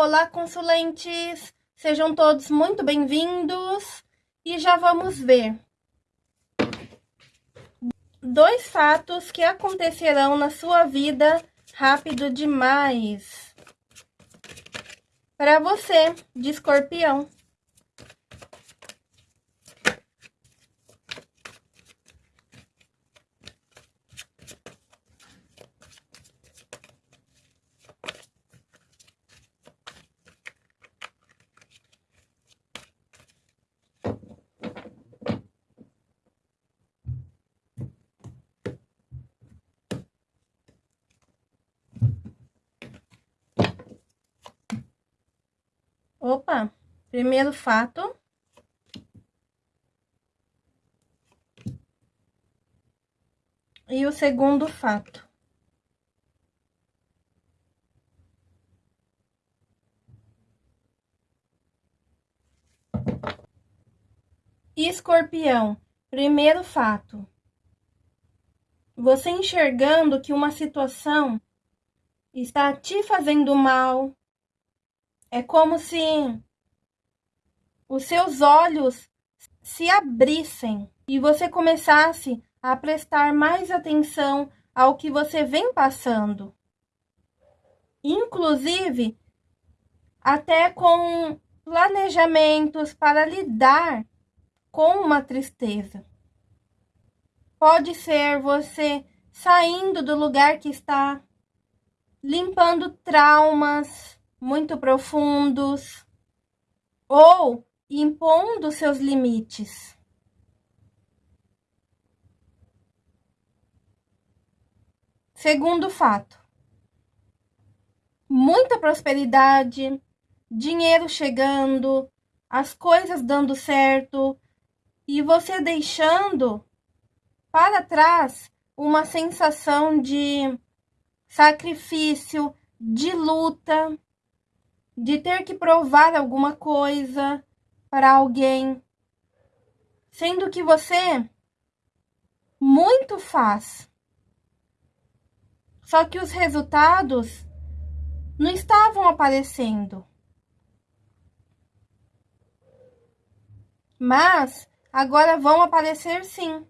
Olá, consulentes! Sejam todos muito bem-vindos e já vamos ver dois fatos que acontecerão na sua vida rápido demais. Para você, de escorpião. Opa, primeiro fato. E o segundo fato. Escorpião, primeiro fato. Você enxergando que uma situação está te fazendo mal, é como se os seus olhos se abrissem e você começasse a prestar mais atenção ao que você vem passando. Inclusive, até com planejamentos para lidar com uma tristeza. Pode ser você saindo do lugar que está, limpando traumas, muito profundos ou impondo seus limites. Segundo fato, muita prosperidade, dinheiro chegando, as coisas dando certo e você deixando para trás uma sensação de sacrifício, de luta, de ter que provar alguma coisa para alguém, sendo que você muito faz. Só que os resultados não estavam aparecendo. Mas agora vão aparecer sim.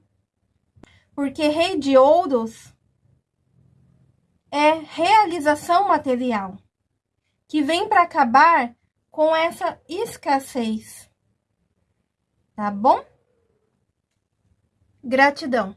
Porque Rei de Ouros é realização material que vem para acabar com essa escassez. Tá bom? Gratidão.